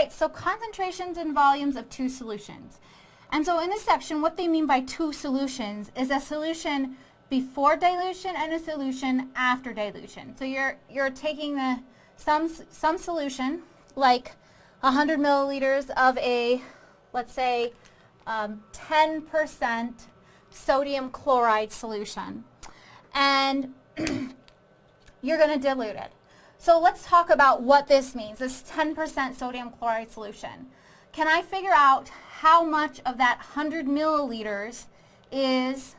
right, so concentrations and volumes of two solutions. And so in this section, what they mean by two solutions is a solution before dilution and a solution after dilution. So you're, you're taking the, some, some solution, like 100 milliliters of a, let's say, 10% um, sodium chloride solution. And you're going to dilute it. So let's talk about what this means, this 10% sodium chloride solution. Can I figure out how much of that 100 milliliters is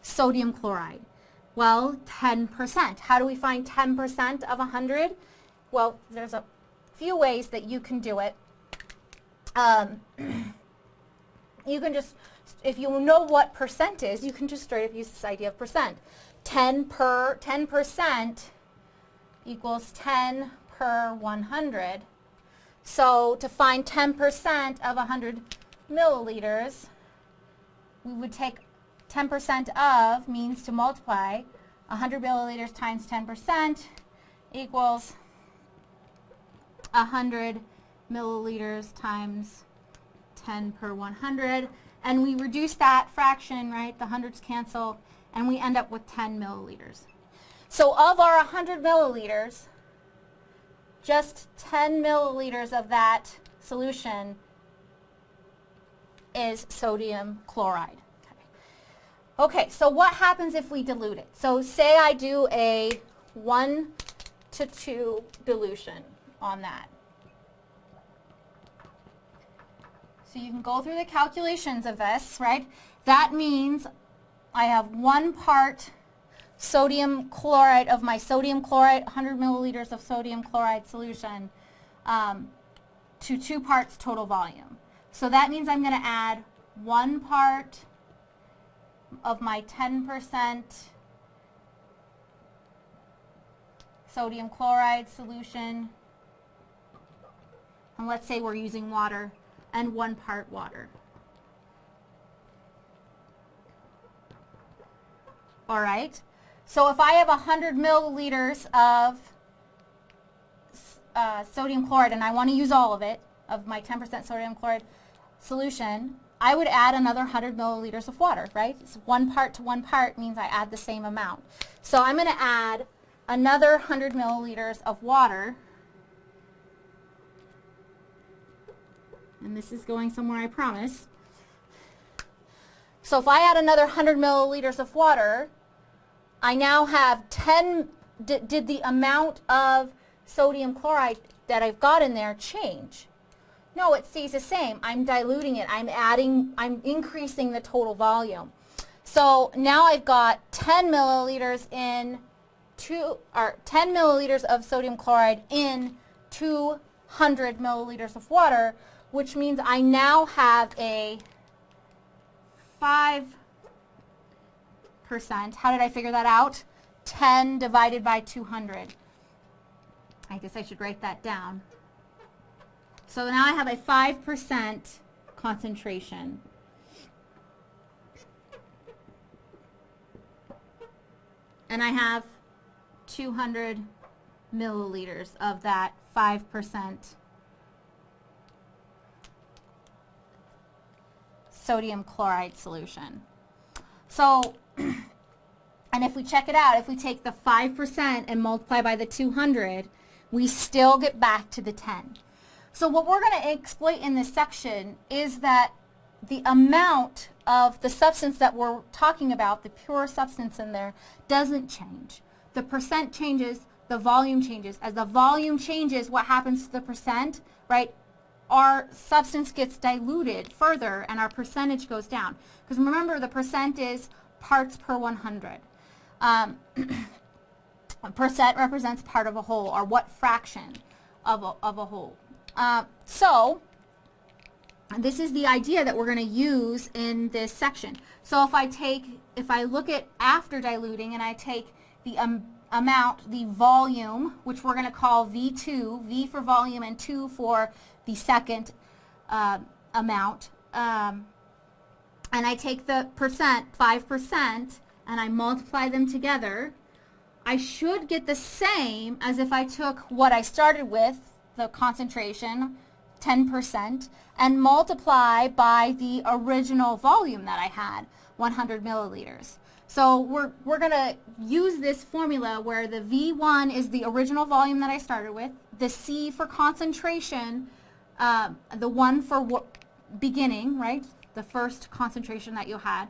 sodium chloride? Well, 10%. How do we find 10% of 100? Well, there's a few ways that you can do it. Um, you can just, if you know what percent is, you can just straight up use this idea of percent. 10 per, 10% equals 10 per 100. So to find 10% of 100 milliliters, we would take 10% of means to multiply 100 milliliters times 10% equals 100 milliliters times 10 per 100. And we reduce that fraction, right? The hundreds cancel, and we end up with 10 milliliters. So of our 100 milliliters, just 10 milliliters of that solution is sodium chloride. Okay. so what happens if we dilute it? So say I do a 1 to 2 dilution on that. So you can go through the calculations of this, right? That means I have one part sodium chloride of my sodium chloride, 100 milliliters of sodium chloride solution um, to two parts total volume. So that means I'm going to add one part of my 10% sodium chloride solution, and let's say we're using water, and one part water. All right. So if I have 100 milliliters of uh, sodium chloride and I want to use all of it, of my 10% sodium chloride solution, I would add another 100 milliliters of water, right? One part to one part means I add the same amount. So I'm going to add another 100 milliliters of water. And this is going somewhere, I promise. So if I add another 100 milliliters of water, I now have 10, did the amount of sodium chloride that I've got in there change? No, it stays the same. I'm diluting it. I'm adding, I'm increasing the total volume. So now I've got 10 milliliters in two, or 10 milliliters of sodium chloride in 200 milliliters of water, which means I now have a 5 percent. How did I figure that out? 10 divided by 200. I guess I should write that down. So now I have a 5% concentration. And I have 200 milliliters of that 5% sodium chloride solution. So and if we check it out, if we take the 5% and multiply by the 200, we still get back to the 10. So what we're going to exploit in this section is that the amount of the substance that we're talking about, the pure substance in there, doesn't change. The percent changes, the volume changes. As the volume changes, what happens to the percent, right? Our substance gets diluted further and our percentage goes down. Because remember, the percent is parts per 100. Um, percent represents part of a whole, or what fraction of a, of a whole. Uh, so, this is the idea that we're going to use in this section. So if I take, if I look at after diluting and I take the um, amount, the volume, which we're going to call V2, V for volume and 2 for the second uh, amount, um, and I take the percent, 5%, and I multiply them together, I should get the same as if I took what I started with, the concentration, 10% and multiply by the original volume that I had, 100 milliliters. So we're, we're going to use this formula where the V1 is the original volume that I started with, the C for concentration, uh, the one for beginning, right, the first concentration that you had,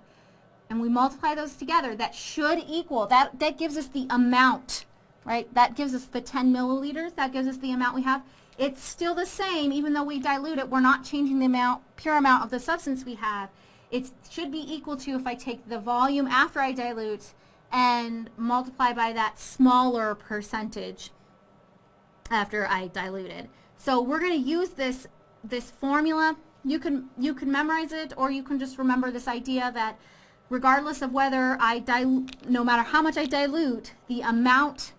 and we multiply those together, that should equal, that, that gives us the amount, right? That gives us the 10 milliliters, that gives us the amount we have. It's still the same, even though we dilute it, we're not changing the amount, pure amount of the substance we have. It should be equal to if I take the volume after I dilute and multiply by that smaller percentage after I diluted. So we're going to use this, this formula. You can, you can memorize it or you can just remember this idea that regardless of whether I dilute, no matter how much I dilute, the amount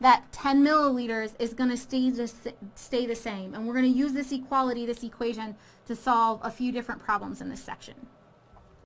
that 10 milliliters is going to stay the, stay the same. And we're going to use this equality, this equation, to solve a few different problems in this section.